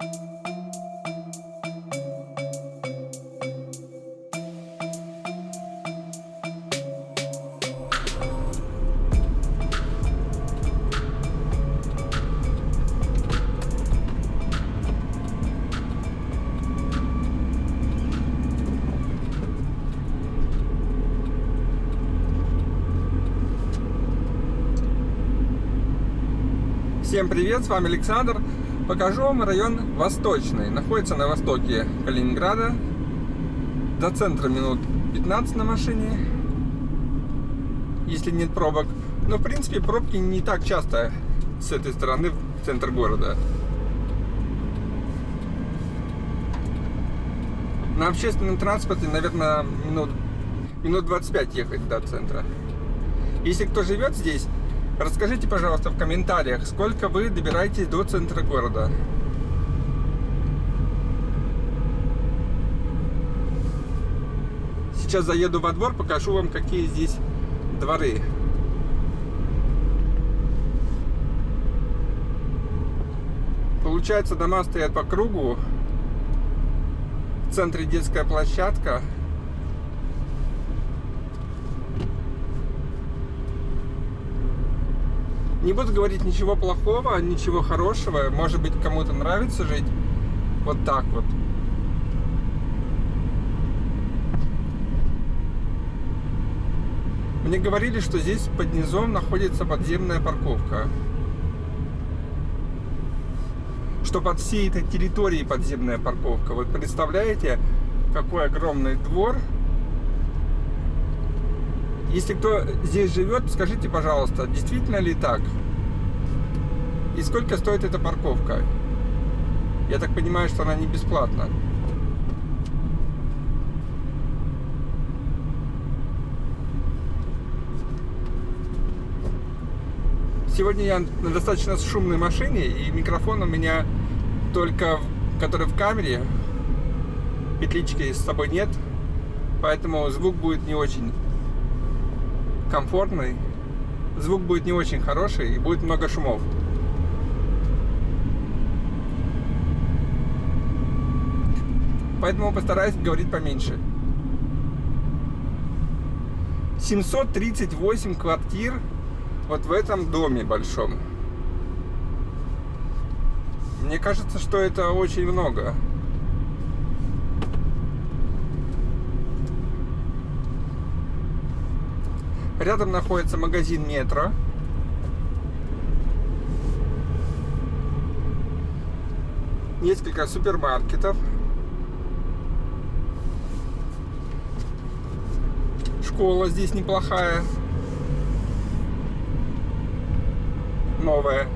Всем привет, с вами Александр. Покажу вам район Восточный. Находится на востоке Калининграда. До центра минут 15 на машине, если нет пробок. Но в принципе пробки не так часто с этой стороны в центр города. На общественном транспорте, наверное, минут, минут 25 ехать до центра. Если кто живет здесь, Расскажите, пожалуйста, в комментариях, сколько вы добираетесь до центра города. Сейчас заеду во двор, покажу вам, какие здесь дворы. Получается, дома стоят по кругу. В центре детская площадка. Не буду говорить ничего плохого, ничего хорошего. Может быть, кому-то нравится жить вот так вот. Мне говорили, что здесь под низом находится подземная парковка. Что под всей этой территорией подземная парковка. Вот представляете, какой огромный двор если кто здесь живет, скажите, пожалуйста, действительно ли так? И сколько стоит эта парковка? Я так понимаю, что она не бесплатна. Сегодня я на достаточно шумной машине, и микрофон у меня только, который в камере, петлички с собой нет, поэтому звук будет не очень комфортный, звук будет не очень хороший и будет много шумов. Поэтому постараюсь говорить поменьше. 738 квартир вот в этом доме большом. Мне кажется, что это очень много. Рядом находится магазин метро. Несколько супермаркетов. Школа здесь неплохая. Новая.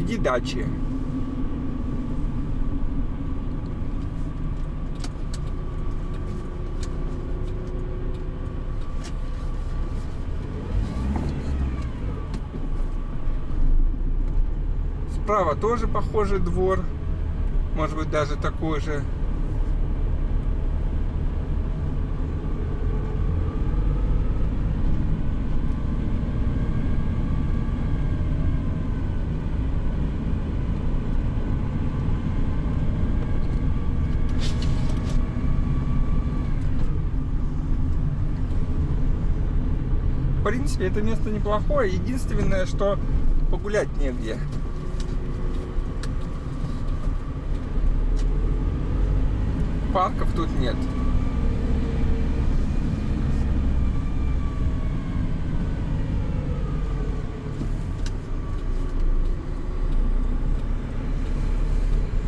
Впереди дачи. Справа тоже похожий двор. Может быть даже такой же. В принципе, это место неплохое. Единственное, что погулять негде. Парков тут нет.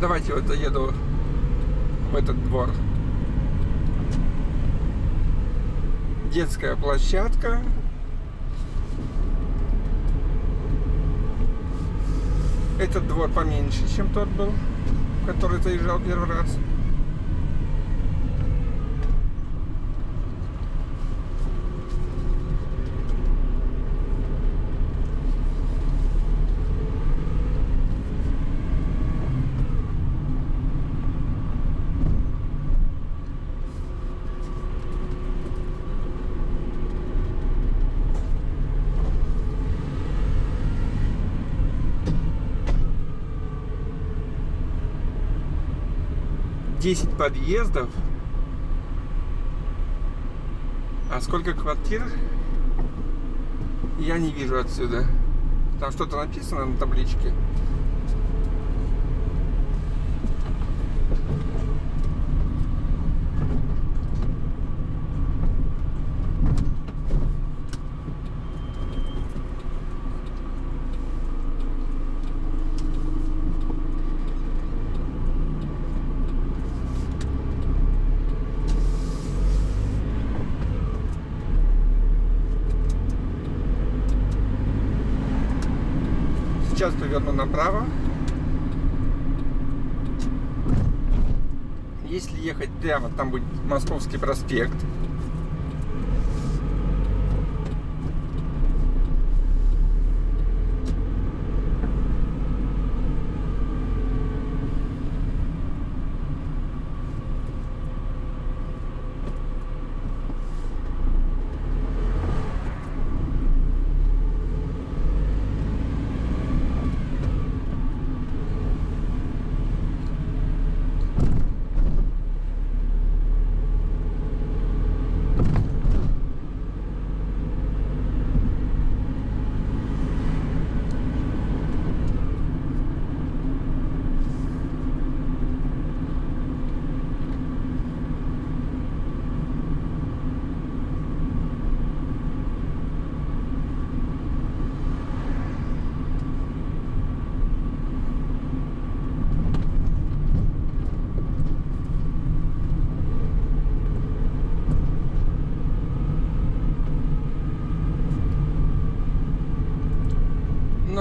Давайте вот заеду в этот двор. Детская площадка. Этот двор поменьше, чем тот был, который заезжал первый раз. 10 подъездов. А сколько квартир? Я не вижу отсюда. Там что-то написано на табличке. Сейчас поверну направо. Если ехать прямо, там будет Московский проспект.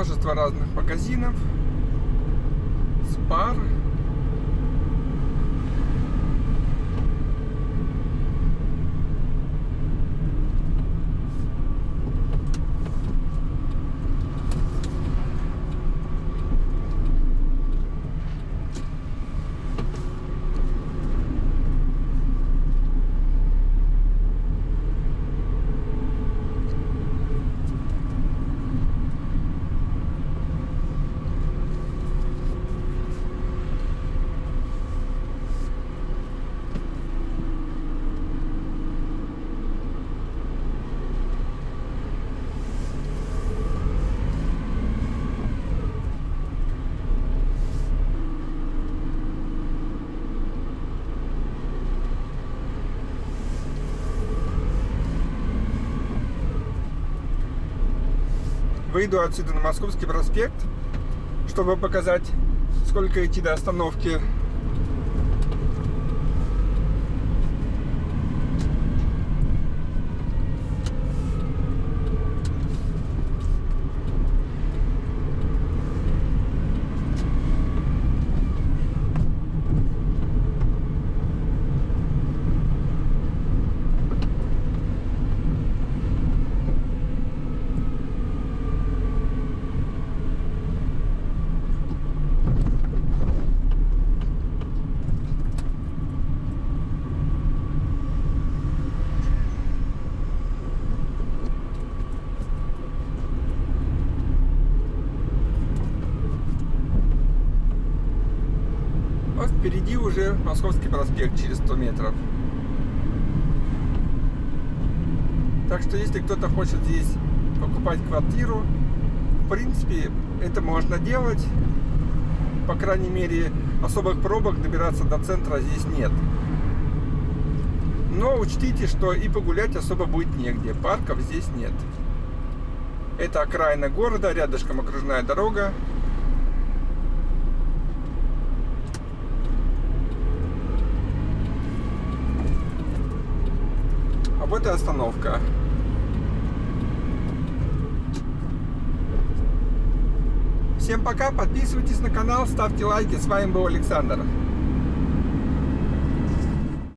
Множество разных магазинов, спар. Выйду отсюда на Московский проспект, чтобы показать, сколько идти до остановки Вот впереди уже Московский проспект через 100 метров. Так что если кто-то хочет здесь покупать квартиру, в принципе, это можно делать. По крайней мере, особых пробок добираться до центра здесь нет. Но учтите, что и погулять особо будет негде. Парков здесь нет. Это окраина города, рядышком окружная дорога. Вот и остановка. Всем пока, подписывайтесь на канал, ставьте лайки. С вами был Александр.